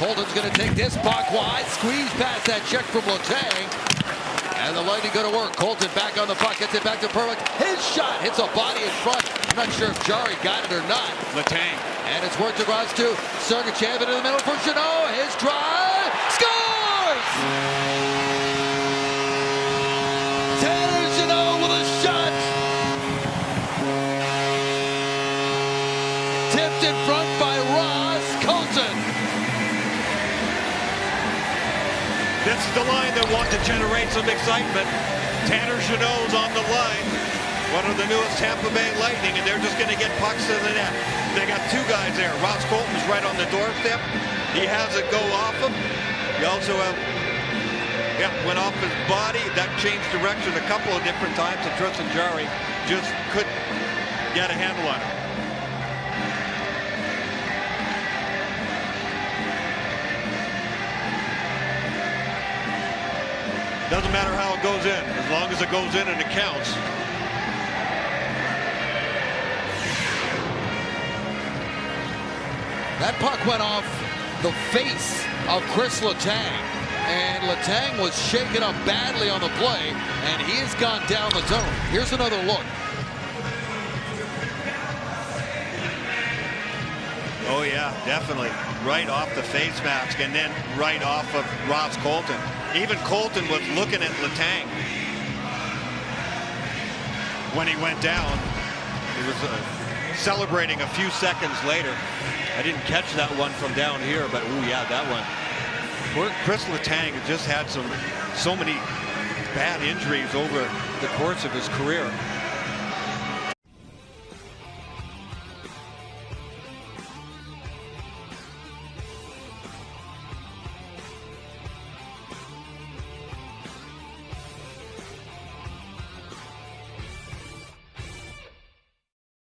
Colton's going to take this puck wide. Squeeze past that check from Letang. And the Lightning go to work. Colton back on the puck. Gets it back to Perbix. His shot hits a body in front. I'm not sure if Jarry got it or not. Letang. And it's worked across to Sergachev into the middle for Jeannot. His drive. This is the line that want to generate some excitement. Tanner Jeannot's on the line. One of the newest Tampa Bay Lightning, and they're just going to get pucks to the net. They got two guys there. Ross Colton's right on the doorstep. He has it go off him. He also have, yeah, went off his body. That changed direction a couple of different times, and Tristan Jarry just couldn't get a handle on it. Doesn't matter how it goes in, as long as it goes in and it counts. That puck went off the face of Chris Letang. And Letang was shaken up badly on the play, and he has gone down the zone. Here's another look. Yeah, definitely. Right off the face mask and then right off of Ross Colton. Even Colton was looking at Letang when he went down. He was uh, celebrating a few seconds later. I didn't catch that one from down here, but oh yeah, that one. Chris Letang just had some so many bad injuries over the course of his career.